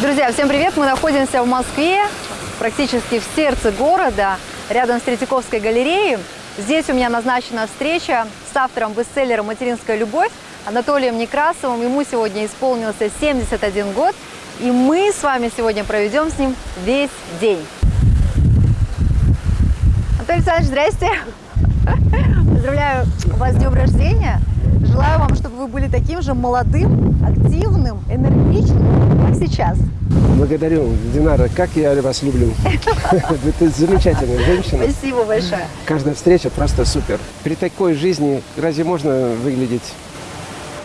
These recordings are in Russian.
Друзья, всем привет! Мы находимся в Москве, практически в сердце города, рядом с Третьяковской галереей. Здесь у меня назначена встреча с автором бестселлера «Материнская любовь» Анатолием Некрасовым. Ему сегодня исполнился 71 год, и мы с вами сегодня проведем с ним весь день. Анатолий Александрович, здрасте! Поздравляю вас с днем рождения! Желаю вам, чтобы вы были таким же молодым, активным, энергичным, как сейчас. Благодарю, Динара, как я вас люблю. Ты замечательная женщина. Спасибо большое. Каждая встреча просто супер. При такой жизни разве можно выглядеть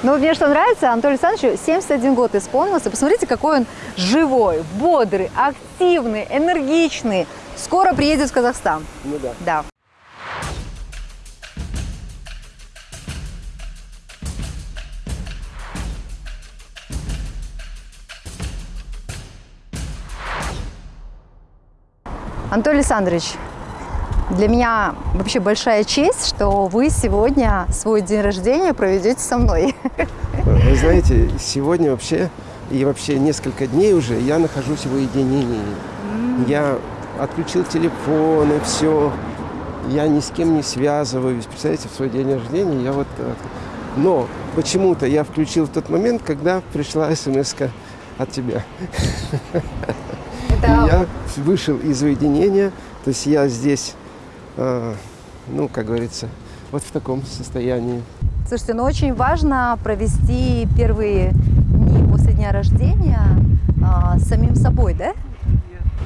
ну, мне что нравится, Анатолию Александровичу 71 год исполнился. Посмотрите, какой он живой, бодрый, активный, энергичный. Скоро приедет в Казахстан. Ну да. Да. Анатолий Александрович, для меня вообще большая честь, что вы сегодня свой день рождения проведете со мной. Вы знаете, сегодня вообще и вообще несколько дней уже я нахожусь в уединении. Mm. Я отключил телефон и все. Я ни с кем не связываюсь. Представляете, в свой день рождения я вот... Но почему-то я включил в тот момент, когда пришла смс от тебя. Это... я вышел из уединения, то есть я здесь Э, ну, как говорится, вот в таком состоянии. Слушайте, ну очень важно провести первые дни после дня рождения с самим собой, да?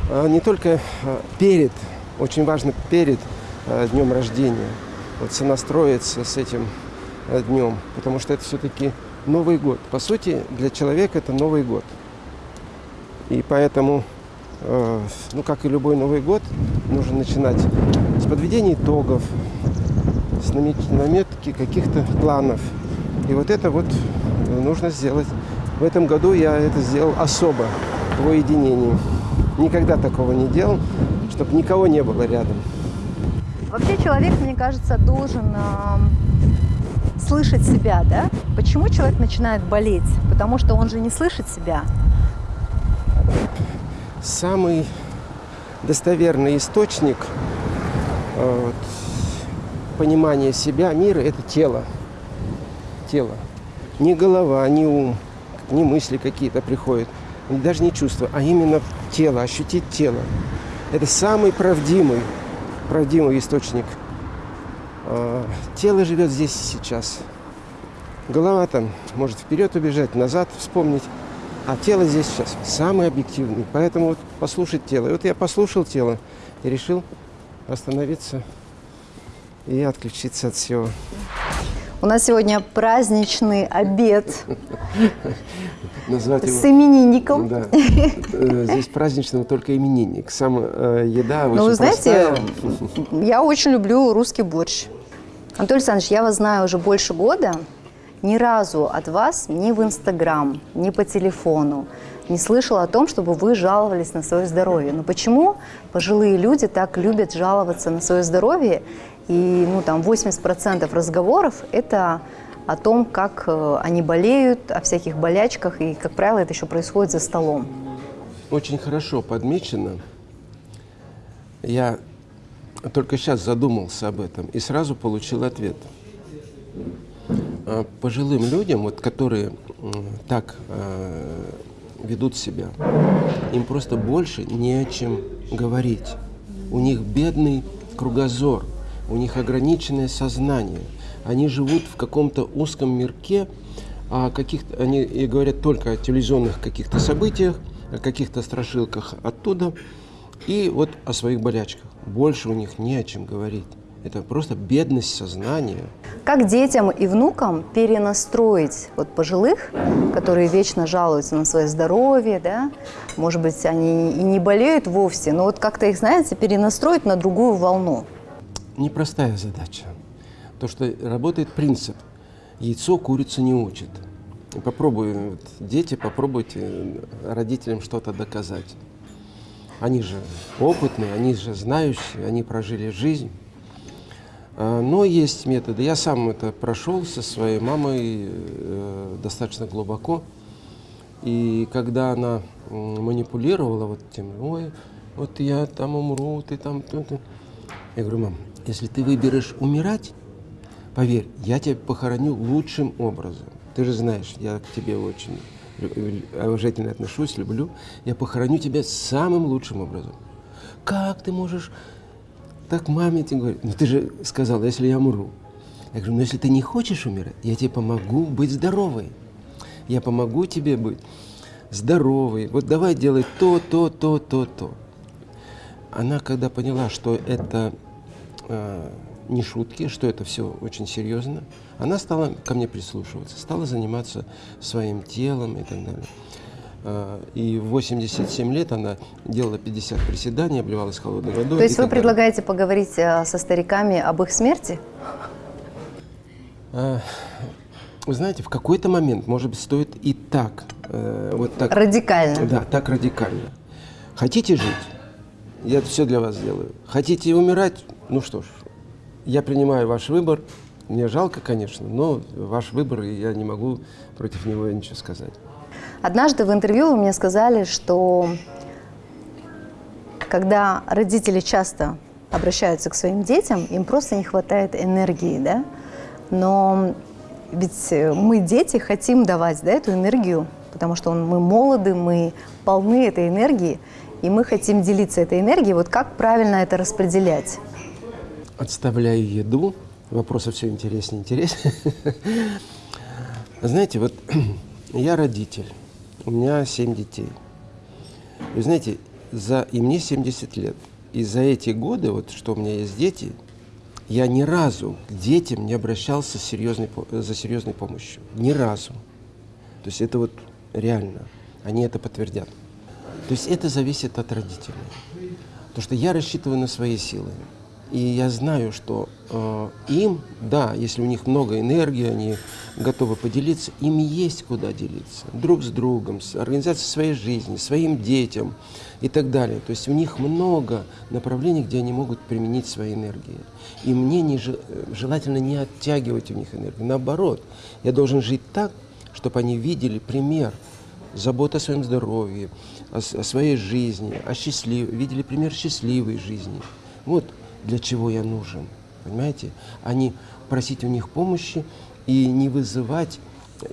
А, не только а, перед, очень важно перед а, днем рождения, вот сонастроиться с этим а, днем, потому что это все-таки Новый год. По сути, для человека это Новый год. И поэтому, э, ну, как и любой Новый год, нужно начинать с подведения итогов, с наметки каких-то планов. И вот это вот нужно сделать. В этом году я это сделал особо в уединении. Никогда такого не делал, чтобы никого не было рядом. Вообще человек, мне кажется, должен э, слышать себя, да? Почему человек начинает болеть? Потому что он же не слышит себя. Самый достоверный источник э, вот, понимания себя, мира – это тело. Тело. Не голова, не ум, не мысли какие-то приходят, даже не чувства, а именно тело, ощутить тело. Это самый правдивый, правдивый источник. Э, тело живет здесь и сейчас. Голова там может вперед убежать, назад вспомнить. А тело здесь сейчас самый объективный. Поэтому вот послушать тело. И вот я послушал тело и решил остановиться и отключиться от всего. У нас сегодня праздничный обед Назвать с именинником. Да. Э, здесь праздничный только именинник. Сам э, еда очень Ну, вы знаете, простая. я очень люблю русский борщ. Анатолий Александрович, я вас знаю уже больше года ни разу от вас ни в Инстаграм, ни по телефону не слышала о том, чтобы вы жаловались на свое здоровье. Но почему пожилые люди так любят жаловаться на свое здоровье? И ну, там 80% разговоров – это о том, как э, они болеют, о всяких болячках, и, как правило, это еще происходит за столом. Очень хорошо подмечено. Я только сейчас задумался об этом и сразу получил ответ – пожилым людям, вот, которые так э, ведут себя, им просто больше не о чем говорить. У них бедный кругозор, у них ограниченное сознание. Они живут в каком-то узком мирке, а каких-то, они и говорят только о телевизионных каких-то событиях, о каких-то страшилках оттуда, и вот о своих болячках. Больше у них не о чем говорить. Это просто бедность сознания. Как детям и внукам перенастроить вот пожилых, которые вечно жалуются на свое здоровье, да? Может быть, они и не болеют вовсе, но вот как-то их, знаете, перенастроить на другую волну. Непростая задача. То, что работает принцип. Яйцо курицу не учит. Попробуй, вот, дети, попробуйте родителям что-то доказать. Они же опытные, они же знающие, они прожили жизнь. А, но есть методы. Я сам это прошел со своей мамой э, достаточно глубоко. И когда она манипулировала вот тем, ой, вот я там умру, ты там... ту- ту». Я говорю, мам, если ты выберешь умирать, поверь, я тебя похороню лучшим образом. Ты же знаешь, я к тебе очень уважительно отношусь, люблю. Я похороню тебя самым лучшим образом. Как ты можешь так маме тебе говорить? Ну ты же сказала, если я умру. Я говорю, ну если ты не хочешь умирать, я тебе помогу быть здоровой. Я помогу тебе быть здоровой. Вот давай делай то, то, то, то, то. Она, когда поняла, что это э, не шутки, что это все очень серьезно, она стала ко мне прислушиваться, стала заниматься своим телом и так далее. Э, И в 87 лет она делала 50 приседаний, обливалась холодной водой. То есть вы далее. предлагаете поговорить э, со стариками об их смерти? А, Вы знаете, в какой-то момент, может быть, стоит и так, э, вот так, Радикально. да, так радикально. Хотите жить? Я все для вас сделаю. Хотите умирать? Ну что ж, я принимаю ваш выбор. Мне жалко, конечно, но ваш выбор, и я не могу против него ничего сказать. Однажды в интервью вы мне сказали, что когда родители часто обращаются к своим детям, им просто не хватает энергии, да? Но ведь э, мы, дети, хотим давать да, эту энергию, потому что мы молоды, мы полны этой энергии, и мы хотим делиться этой энергией. Вот как правильно это распределять? Отставляю еду. Вопросы все интереснее и интереснее. Знаете, вот я родитель, у меня семь детей. Вы знаете, за, и мне 70 лет. И за эти годы, вот что у меня есть дети, я ни разу к детям не обращался серьезной, за серьезной помощью. Ни разу. То есть это вот реально. Они это подтвердят. То есть это зависит от родителей. Потому что я рассчитываю на свои силы. И я знаю, что э, им, да, если у них много энергии, они готовы поделиться, им есть куда делиться. Друг с другом, с организацией своей жизни, своим детям и так далее. То есть у них много направлений, где они могут применить свои энергии. И мне не, же- желательно не оттягивать у них энергию. Наоборот, я должен жить так, чтобы они видели пример забота о своем здоровье, о, о своей жизни, о счастлив... видели пример счастливой жизни. Вот для чего я нужен, понимаете? А не просить у них помощи и не вызывать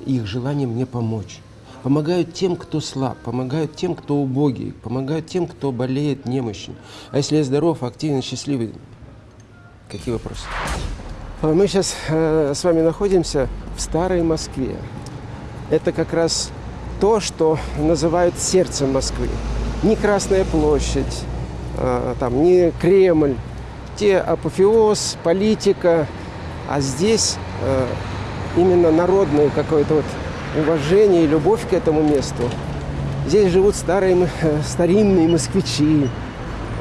их желание мне помочь. Помогают тем, кто слаб, помогают тем, кто убогий, помогают тем, кто болеет, немощен. А если я здоров, активен, счастливый, какие вопросы? А Мы сейчас э, с вами находимся в старой Москве. Это как раз то, что называют сердцем Москвы. Не Красная площадь, а, там, не Кремль, те апофеоз, политика, а здесь э, именно народное какое-то вот уважение и любовь к этому месту. Здесь живут старые, э, старинные москвичи,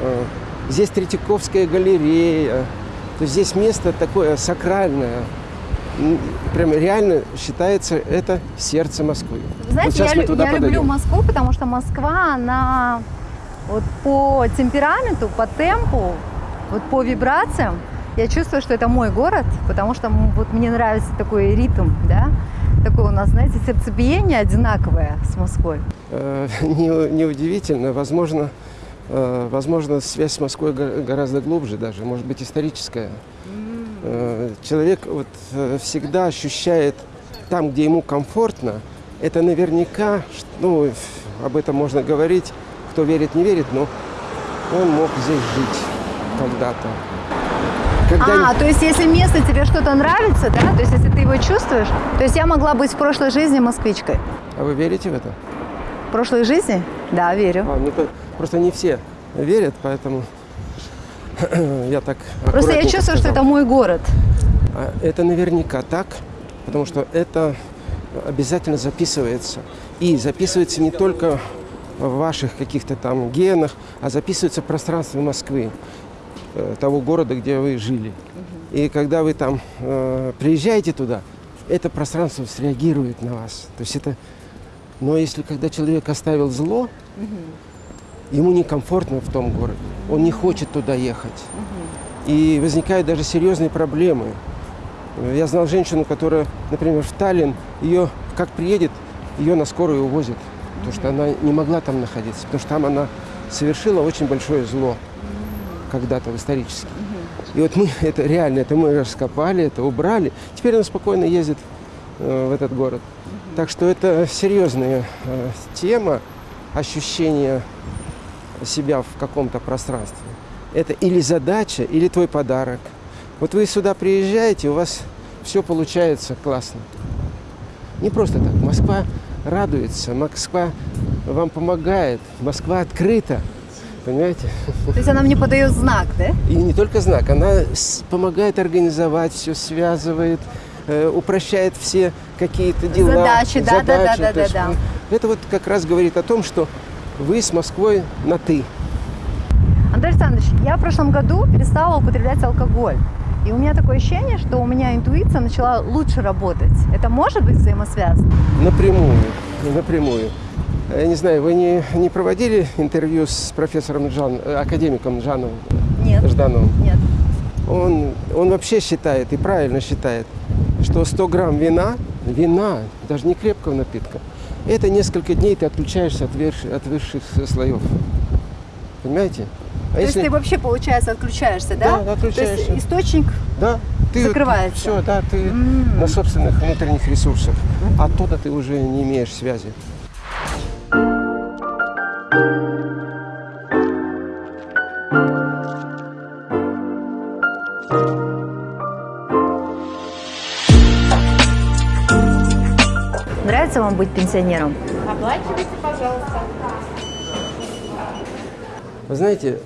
э, здесь Третьяковская галерея, то есть здесь место такое сакральное, прям реально считается это сердце Москвы. Вы Знаете, вот я, я люблю. Москву, потому что Москва, она вот по темпераменту, по темпу, вот по вибрациям, я чувствую, что это мой город, потому что вот мне нравится такой ритм, да, такое у нас, знаете, сердцебиение одинаковое с Москвой. Э, не- Неудивительно, возможно, э, возможно, связь с Москвой го- гораздо глубже даже, может быть, историческая. Э, Человек вот всегда ощущает там, где ему комфортно, это наверняка, ну, об этом можно говорить, кто верит, не верит, но он мог здесь жить когда-то. Когда А, то есть если место тебе что-то нравится, да, то есть если ты его чувствуешь, то есть я могла быть в прошлой жизни москвичкой. А вы верите в это? В прошлой жизни? Да, верю. А, ну, то- просто не все верят, поэтому я так Просто я чувствую, что сказал. это мой город. А Это наверняка так, потому что это обязательно записывается. И записывается не только в ваших каких-то там генах, а записывается в пространстве Москвы, того города, где вы жили. И когда вы там э, приезжаете туда, это пространство среагирует на вас. То есть это... Но если когда человек оставил зло, ему некомфортно в том городе, он не хочет туда ехать. И возникают даже серьезные проблемы. Э, Я знал женщину, которая, например, в Таллин, ее как приедет, ее на скорую увозят. потому что она не могла там находиться, потому что там она совершила очень большое зло когда-то исторически. И вот мы это реально, это мы раскопали, это убрали. Теперь она спокойно ездит э, в этот город. Так что это серьезная э, тема ощущения себя в каком-то пространстве. Это или задача, или твой подарок. Вот вы сюда приезжаете, у вас все получается классно. Не просто так. Москва радуется, Москва вам помогает, Москва открыта. Понимаете? То есть она мне подает знак, да? И не только знак, она помогает организовать, все связывает, э, упрощает все какие-то дела. Задачи, да, да, да, задачи. да, То есть, да, да. э, Это вот как раз говорит о том, что вы с Москвой на «ты». Андрей Александрович, я в прошлом году перестала употреблять алкоголь. И у меня такое ощущение, что у меня интуиция начала лучше работать. Это может быть взаимосвязано? Напрямую, напрямую. Я не знаю, вы не, не проводили интервью с профессором Жан, э, академиком Жановым, Нет. Ждановым? Нет. Он, он вообще считает, и правильно считает, что 100 грамм вина, вина, даже не крепкого напитка, это несколько дней ты отключаешься от, верш- от высших слоев. Понимаете? А То есть ты вообще, получается, отключаешься, да? Да, отключаешься. То есть источник Да, ты закрывается. все, да, ты М. на собственных внутренних ресурсах. Оттуда ты уже не имеешь связи. Нравится вам быть пенсионером? Оплачивайте, пожалуйста. Вы знаете,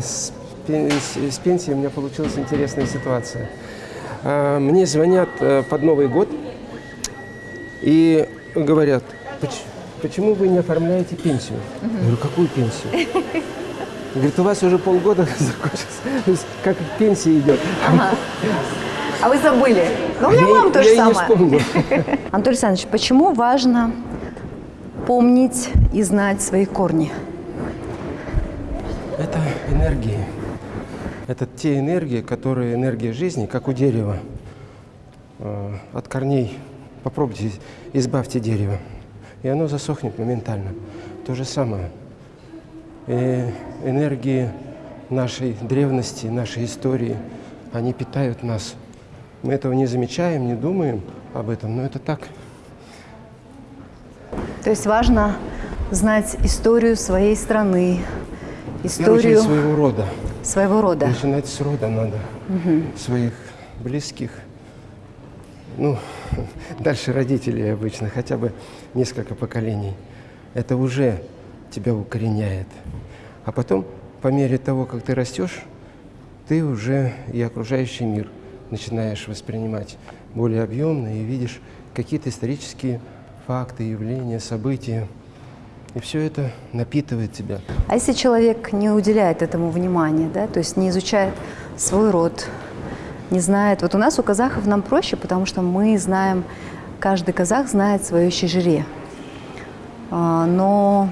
с, с- пенсией у меня получилась интересная ситуация. А, Мне звонят э, под Новый год и говорят, «Поч- почему вы не оформляете пенсию? Я говорю, какую пенсию? Говорит, у вас уже полгода закончился. То есть как пенсия идет. А вы забыли? Ну, у меня мама то же самое. Анатолий Александрович, почему важно помнить и знать свои корни? Это энергии. Это те энергии, которые энергия жизни, как у дерева. Э, От корней попробуйте, избавьте дерево, и оно засохнет моментально. То же самое. И энергии нашей древности, нашей истории, они питают нас. Мы этого не замечаем, не думаем об этом, но это так. То есть важно знать историю своей страны, историю своего рода. своего рода. Начинать с рода надо, своих близких. Ну, дальше родителей обычно, хотя бы несколько поколений. Это уже тебя укореняет. А потом, по мере того, как ты растешь, ты уже и окружающий мир начинаешь воспринимать более объемно и видишь какие-то исторические факты, явления, события. И все это напитывает тебя. А если человек не уделяет этому внимания, да, то есть не изучает свой род, не знает. Вот у нас у казахов нам проще, потому что мы знаем, каждый казах знает свое щежире. А, Но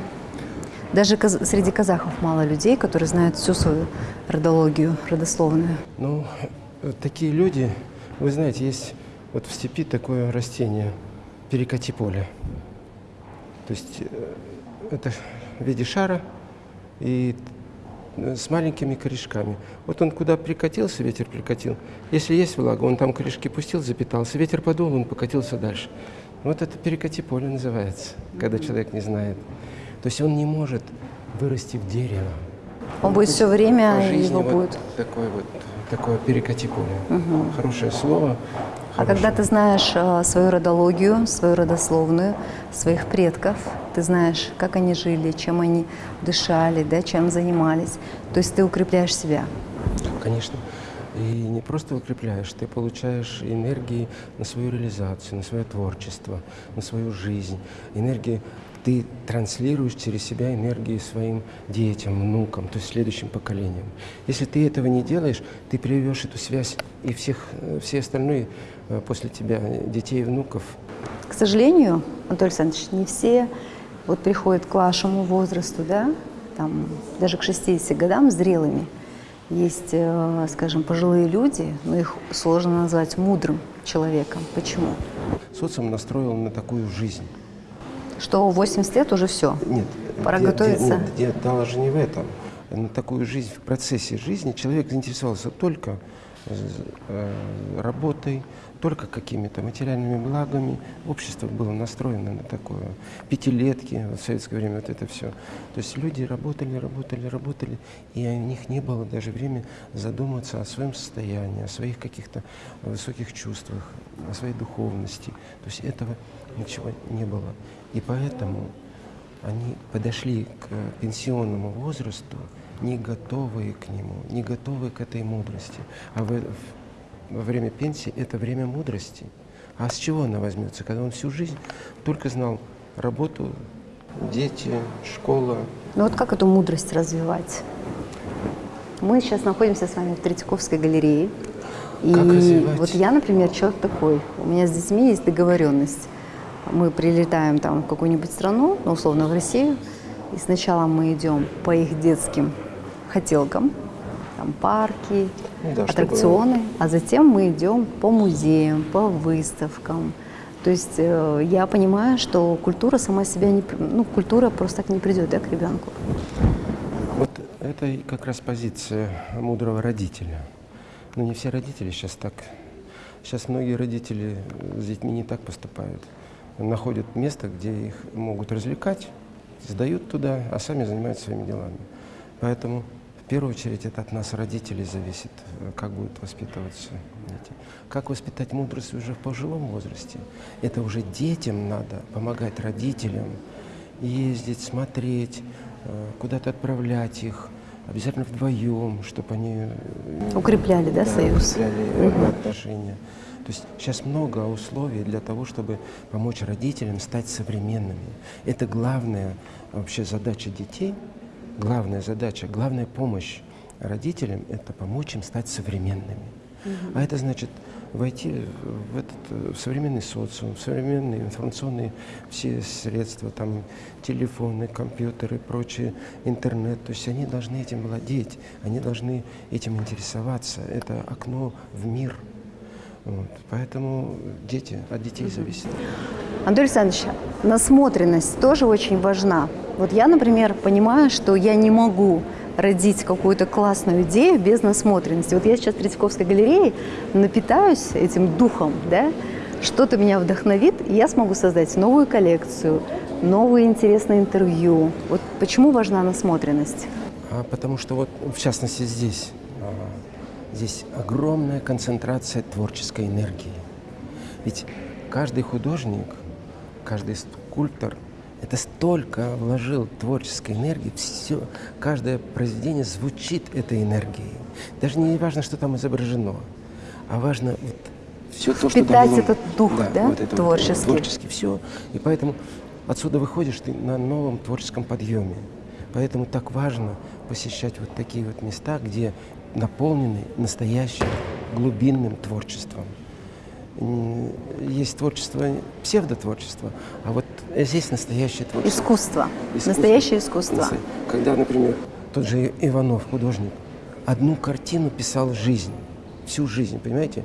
даже каз- среди казахов мало людей, которые знают всю свою родологию, родословную. Ну, такие люди, вы знаете, есть вот в степи такое растение, перекати поле. То есть э, это в виде шара и с маленькими корешками. Вот он куда прикатился, ветер прикатил. Если есть влага, он там корешки пустил, запитался. Ветер подул, он покатился дальше. Вот это перекати поле называется, когда человек не знает. То есть он не может вырасти в дерево. Он будет все время, его вот будет. такое вот такое перекати поле. Хорошее слово. А когда ты знаешь э, свою родологию, свою родословную, своих предков, ты знаешь, как они жили, чем они дышали, да, чем занимались, то есть ты укрепляешь себя. Конечно. И не просто укрепляешь, ты получаешь энергии на свою реализацию, на свое творчество, на свою жизнь. Энергии ты транслируешь через себя энергии своим детям, внукам, то есть следующим поколениям. Если ты этого не делаешь, ты приведешь эту связь и всех, э, все остальные после тебя, э, детей и внуков, К сожалению, Анатолий Александрович, не все вот приходят к вашему возрасту, да, там, даже к 60 годам зрелыми. Есть, э, скажем, пожилые люди, но их сложно назвать мудрым человеком. Почему? социум настроил на такую жизнь. Что 80 лет уже все. Нет. Пора де- де- готовиться. Нет, де- дело же не в этом. На такую жизнь, в процессе жизни человек заинтересовался только э, работой, только какими-то материальными благами. Общество было настроено на такое. Пятилетки, в советское время вот это все. То есть люди работали, работали, работали, и у них не было даже времени задуматься о своем состоянии, о своих каких-то высоких чувствах, о своей духовности. То есть этого ничего не было. И поэтому они подошли к пенсионному возрасту не готовые к нему, не готовые к этой мудрости. А в- во время пенсии это время мудрости. А с чего она возьмется, когда он всю жизнь только знал работу, дети, школа. Ну вот как эту мудрость развивать? Мы сейчас находимся с вами в Третьяковской галерее. И вот я, например, человек такой. У меня с детьми есть договоренность. Мы прилетаем там в какую-нибудь страну, ну, условно в Россию, и сначала мы идем по их детским хотелкам, там парки, Ну да, чтобы- аттракционы, а затем мы идем по музеям, по выставкам. То есть э, я понимаю, что культура сама себя не, ну, культура просто так не придет, да, к ребенку. Вот это как раз позиция мудрого родителя. Но не все родители сейчас так. Сейчас многие родители с детьми не так поступают. Находят место, где их могут развлекать, сдают туда, а сами занимаются своими делами. Поэтому первую очередь это от нас, родителей, зависит, э, как будут воспитываться дети. Как воспитать мудрость уже в пожилом возрасте? Это уже детям надо помогать родителям, ездить, смотреть, э, куда-то отправлять их, обязательно вдвоем, чтобы они э, Укрепляли, да, союз? укрепляли отношения. То есть сейчас много условий для того, чтобы помочь родителям стать современными. Это главная вообще задача детей, главная задача, главная помощь родителям – это помочь им стать современными. А это значит войти в этот в современный социум, в современные информационные все средства, там телефоны, компьютеры, прочее, интернет. То есть они должны этим владеть, они должны этим интересоваться. Это окно в мир. Вот. Поэтому дети, от детей зависит. Анатолий Александрович, насмотренность тоже очень важна. Вот я, например, понимаю, что я не могу родить какую-то классную идею без насмотренности. Вот я сейчас в Третьяковской галерее напитаюсь этим духом, да, что-то меня вдохновит, и я смогу создать новую коллекцию, новые интересные интервью. Вот почему важна насмотренность? А потому что вот, в частности, здесь, здесь огромная концентрация творческой энергии. Ведь каждый художник, каждый скульптор это столько вложил творческой энергии, все, каждое произведение звучит этой энергией. Даже не важно, что там изображено, а важно вот все то, что Впитать дало- этот дух, да, вот это вот, творческий. творческий, все. И поэтому отсюда выходишь ты на новом творческом подъеме. Поэтому так важно посещать вот такие вот места, где наполнены настоящим глубинным творчеством. Есть творчество, псевдотворчество, а вот здесь настоящее творчество. Искусство, Искусство. настоящее искусство. Когда, например, тот же Иванов, художник, одну картину писал жизнь, всю жизнь, понимаете?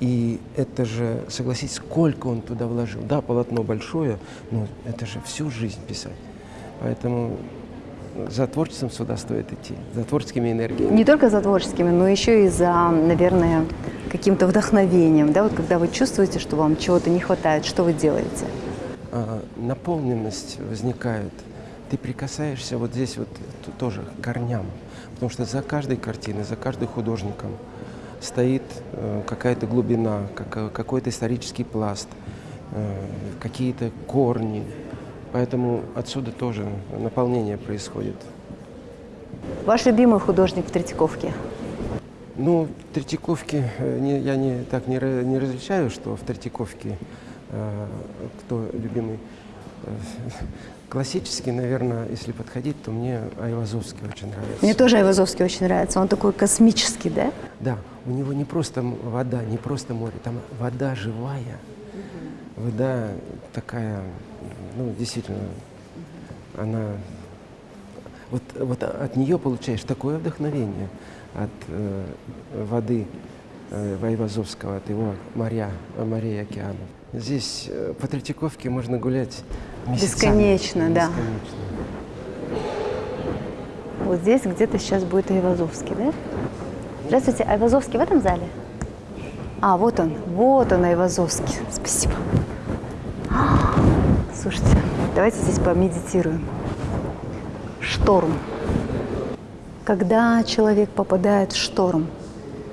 И это же, согласитесь, сколько он туда вложил. Да, полотно большое, но это же всю жизнь писать. Поэтому за творчеством сюда стоит идти, за творческими энергиями. Не только за творческими, но еще и за, наверное, каким-то вдохновением. Да? Вот когда вы чувствуете, что вам чего-то не хватает, что вы делаете? а, наполненность возникает. Ты прикасаешься вот здесь вот тоже к корням, потому что за каждой картиной, за каждым художником стоит э, какая-то глубина, какой-то исторический пласт, э, какие-то корни. Поэтому отсюда тоже наполнение происходит. Ваш любимый художник в Третьяковке? Ну, в Третьяковке э, не- я не, так не, не различаю, что в Третьяковке э, кто любимый. Э, Классический, наверное, если подходить, то мне Айвазовский очень нравится. Мне тоже Айвазовский очень нравится. Он такой космический, да? Да, у него не просто вода, не просто море, там вода живая, вода такая, ну, действительно, она... Вот, вот от нее получаешь такое вдохновение, от э, воды э, Айвазовского, от его моря, морей и океанов. Здесь э, по Третьяковке можно гулять Бесконечно, да. Бесконечно. Вот здесь где-то сейчас будет Айвазовский, да? Здравствуйте, Айвазовский в этом зале? А, вот он, вот он, Айвазовский. Спасибо. Слушайте, давайте здесь помедитируем. Шторм. Когда человек попадает в шторм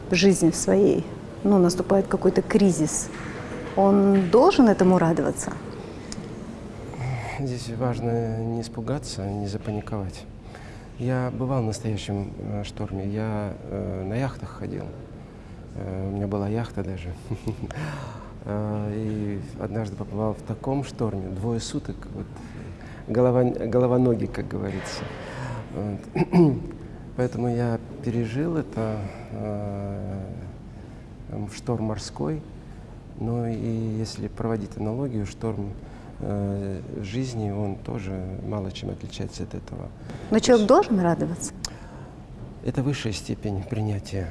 в жизни своей, ну, наступает какой-то кризис, он должен этому радоваться? Здесь важно не испугаться, не запаниковать. Я бывал в настоящем э, шторме. Я э, на яхтах ходил. Э, у меня была яхта даже. Э, И однажды побывал в таком шторме, двое суток, вот, голова, голова-ноги, как говорится. Вот. Поэтому я пережил это э, шторм морской. Ну и если проводить аналогию, шторм э, жизни, он тоже мало чем отличается от этого. Но человек должен радоваться? Это высшая степень принятия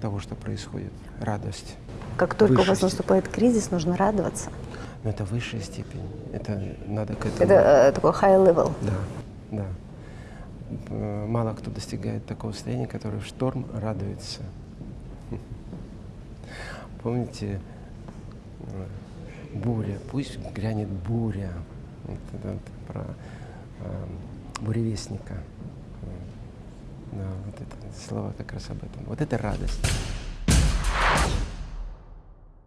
того, что происходит, радость. Как только у Высшая вас степень. наступает кризис, нужно радоваться. Но это высшая степень, это надо к этому... Это э, такой high level. Да, да. Э, Мало кто достигает такого состояния, который в шторм радуется. Помните, э, буря, пусть грянет буря. Вот это вот про э, буревестника. Да, вот это слова как раз об этом. Вот это радость.